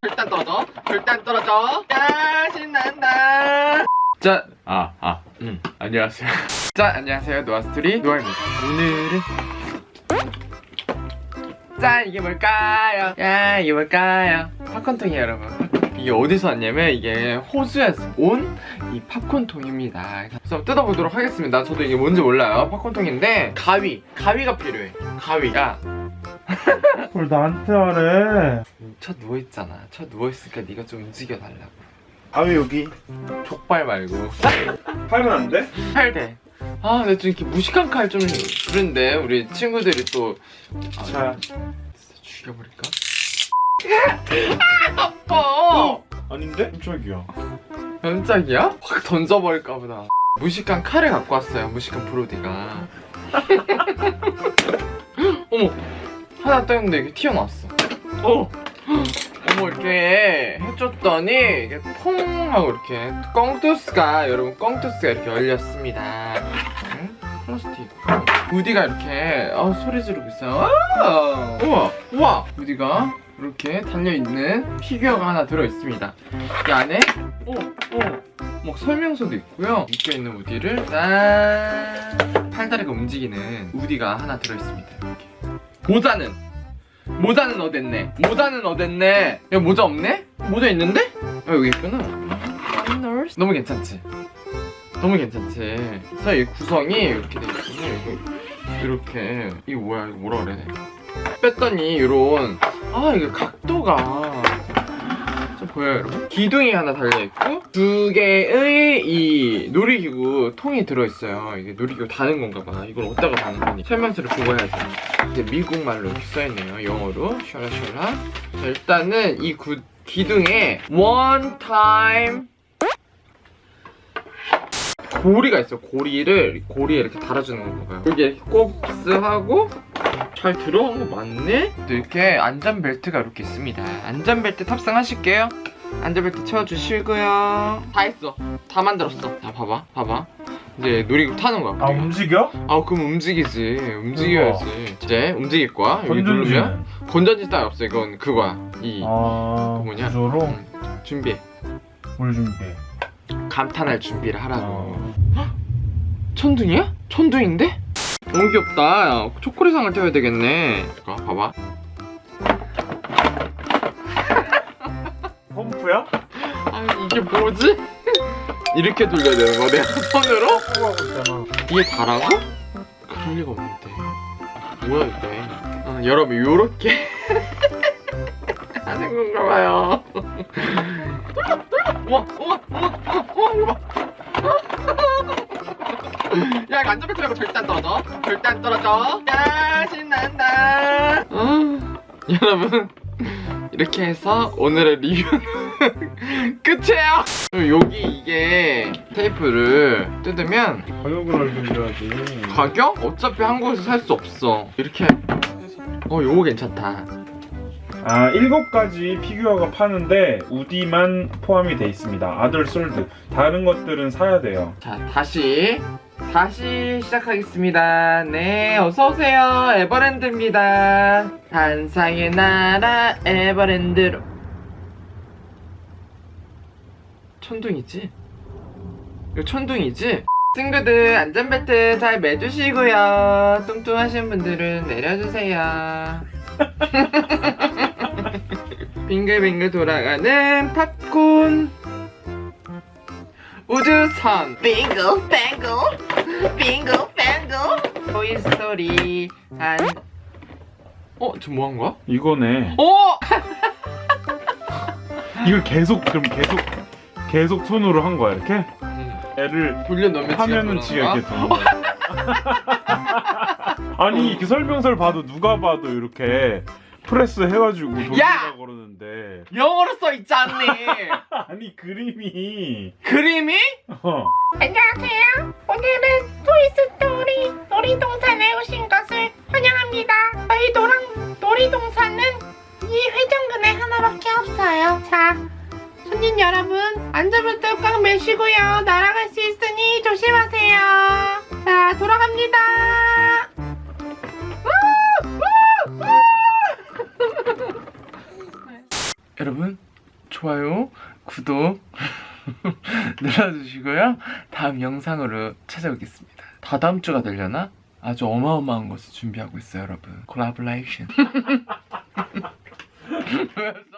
절단 떨어져 절단 떨어져 야 신난다 짠! 아, 아, 음, 안녕하세요. 짠, 안녕하세요. 노아스토리 노아입니다. 오늘은 짠, 이게 뭘까요? 야, 이게 뭘까요? 팝콘통이에요, 여러분. 이게 어디서 왔냐면 이게 호주에서 온 이 팝콘통입니다. 그래서 뜯어보도록 하겠습니다. 저도 이게 뭔지 몰라요. 팝콘통인데 가위, 가위가 필요해. 가위가 뭘 나한테 하래 쳐 누워있잖아. 쳐 누워있으니까 네가 좀 움직여달라고. 아왜 여기 족발 말고. 팔면 안 돼? 칼대. 아, 근데 좀 이렇게 무식한 칼 좀 그런데 우리 친구들이 또 아, 자 진짜 죽여버릴까? 아, 아파. 아닌데? 깜짝이야 깜짝이야? 확 던져버릴까 보다. 무식한 칼을 갖고 왔어요. 무식한 브로디가. 어머, 하나 떠있는데 이게 튀어나왔어. 어. 어머 이렇게 해줬더니 이게 퐁 하고 이렇게 꽁투스가 여러분 꽁투스가 이렇게 열렸습니다. 응? 플라스틱. 우디가 이렇게 아, 소리 지르고 있어요. 아! 우와 우와 우디가 이렇게 달려 있는 피규어가 하나 들어 있습니다. 이 안에 오 오 막 설명서도 있고요. 묶여 있는 우디를 짠 팔다리가 움직이는 우디가 하나 들어 있습니다. 이렇게 모자는 모자는 어딨네? 모자는 어딨네? 야 모자 없네? 모자 있는데? 아 여기 있구나 너무 괜찮지? 너무 괜찮지? 그래서 이 구성이 이렇게 돼 있거든요 이거 이렇게 이거 뭐야 이거 뭐라 그래 뺐더니 이런 아 이게 각도가 좀 보여요 여러분? 기둥이 하나 달려있고 두 개의 이 놀이기구 통이 들어있어요. 이게 놀이기구 다는 건가 봐. 이걸 어디다가 다는 거니? 설명서를 보고 해야지. 이제 미국 말로 이렇게 써있네요. 영어로. 샤라샤라. 자 일단은 이 구, 기둥에 one time 고리가 있어요. 고리를 고리에 이렇게 달아주는 건가 봐요. 여기 이렇게 곱스하고 잘 들어간 거 맞네? 또 이렇게 안전벨트가 이렇게 있습니다. 안전벨트 탑승하실게요. 안전벨트 채워주시고요. 다 했어. 다 만들었어. 자 봐봐 봐봐. 이제 놀이기구 타는 거야 아 우리가. 움직여? 아 그럼 움직이지. 움직여야지. 이제 움직일 거야 여기 누르면 건전지는? 건전지 따위 없어 이건 그거야. 이. 아 그 뭐냐? 구조로? 음, 준비해 뭘 준비해 감탄할 준비를 하라고. 아, 천둥이야? 천둥인데? 너무 귀엽다 야, 초콜릿상을 떼어야 되겠네 자, 봐봐 펌프야? 아 이게 뭐지? 이렇게 돌려야 되는 거 내가 손으로? 하고 있잖아 이게 다라고? 그럴 리가 없는데 뭐야 이게 아, 여러분 요렇게 하는 건가 봐요 우와 우와 우와 우와 야, 안전벨트 말고 절대 안 떨어져. 절대 안 떨어져. 야, 신난다. 아, 여러분, 이렇게 해서 오늘의 리뷰는 끝이에요. 여기 이게 테이프를 뜯으면 가격을 알려줘야지 가격? 어차피 한국에서 살 수 없어. 이렇게 어, 요거 괜찮다. 아 일곱 가지 피규어가 파는데 우디만 포함이 돼 있습니다 아들 솔드 다른 것들은 사야 돼요 자, 다시 다시 시작하겠습니다. 네, 어서 오세요. 에버랜드입니다. 한상의 나라 에버랜드로. 천둥이지? 이거 천둥이지? 친구들 안전벨트 잘 매주시고요. 뚱뚱하신 분들은 내려주세요. 빙글빙글 돌아가는 팝콘. 우주선 뱅고 빙고 뱅고 토이스토리 한 어? 지금 뭐 한 거야? 이거네 어! 이걸 계속 그럼 계속 계속 손으로 한 거야 이렇게? 음, 애를 돌려놓으면 하면은 지가 이렇게 도는 거야 아니 이렇게 설명서를 봐도 누가 봐도 이렇게 프레스 해가지고 돌리라 그러는데 영어로 써 있지 않니? 아니 그림이 그림이? 어. 안녕하세요 오늘은 토이스토리 놀이동산에 오신 것을 환영합니다. 저희 노랑, 놀이동산은 이 회전근에 하나밖에 없어요. 자, 손님 여러분 안전벨 꽉 매시고요. 날아갈 수 있으니 조심하세요. 자, 돌아갑니다. 여러분 좋아요, 구독 눌러주시고요. 다음 영상으로 찾아오겠습니다. 다다음 주가 되려나? 아주 어마어마한 것을 준비하고 있어요, 여러분. 콜라보레이션.